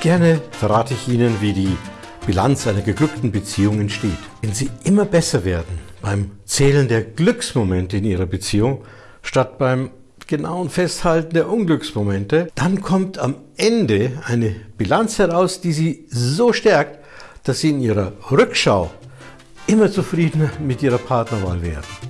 Gerne verrate ich Ihnen, wie die Bilanz einer geglückten Beziehung entsteht. Wenn Sie immer besser werden beim Zählen der Glücksmomente in Ihrer Beziehung, statt beim genauen Festhalten der Unglücksmomente, dann kommt am Ende eine Bilanz heraus, die Sie so stärkt, dass Sie in Ihrer Rückschau immer zufriedener mit Ihrer Partnerwahl werden.